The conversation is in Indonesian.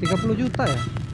30 juta ya?